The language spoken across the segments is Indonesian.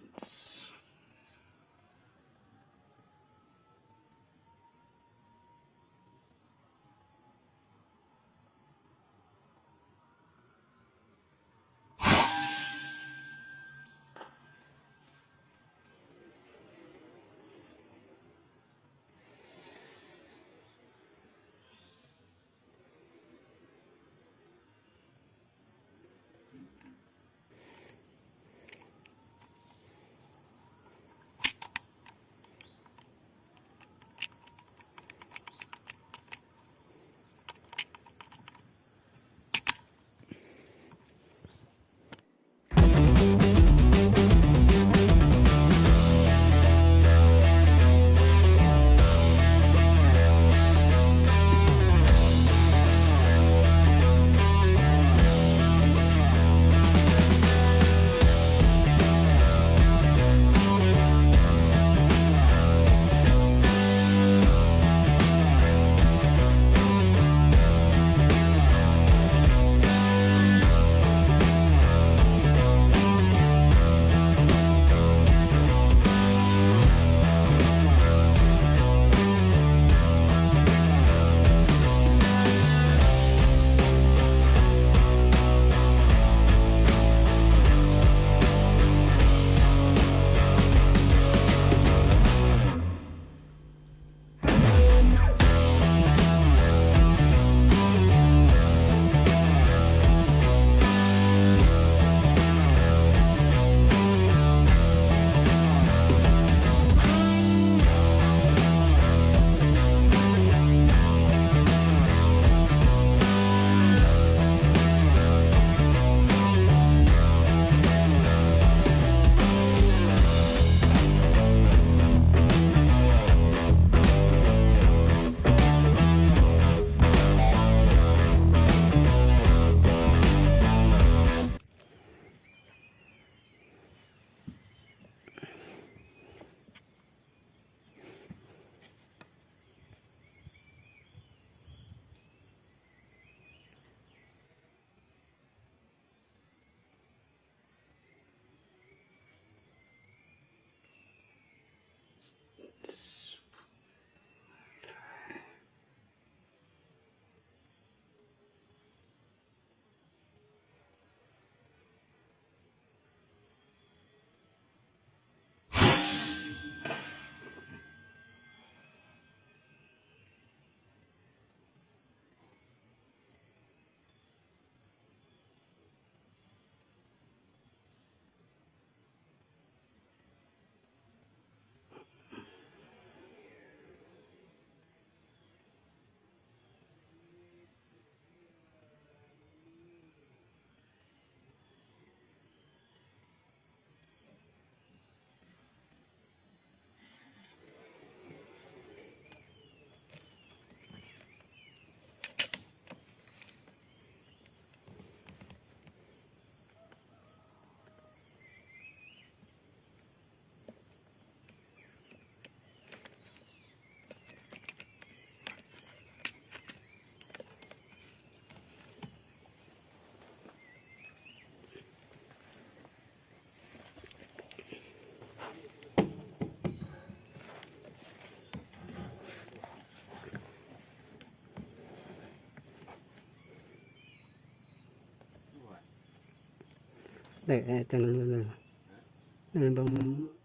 Yes. 对，对对对，那个。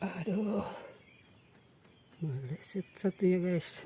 Aduh. Meleset satu ya guys.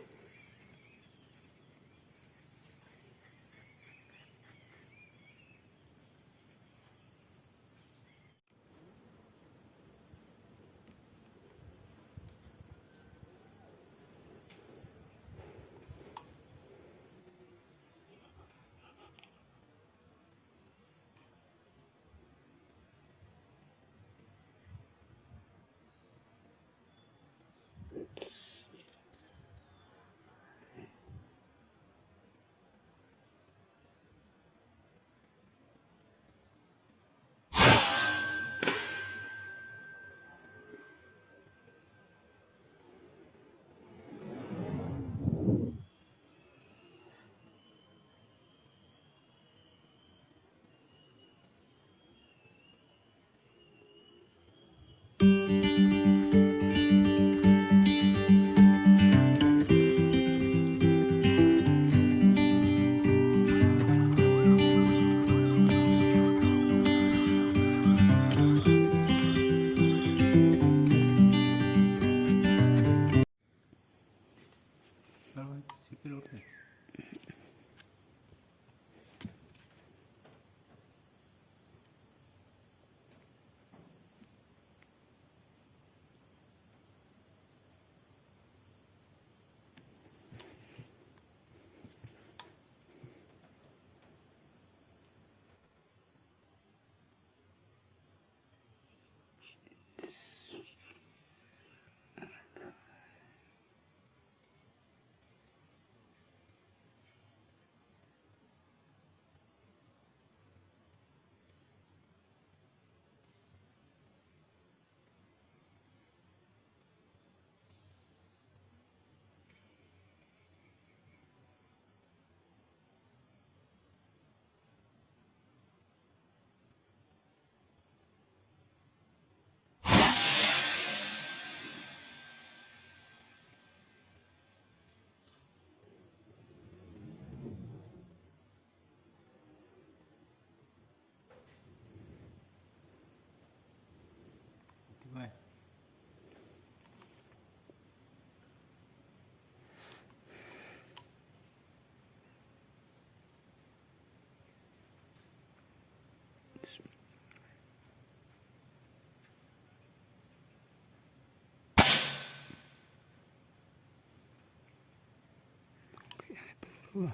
Nah,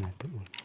betul.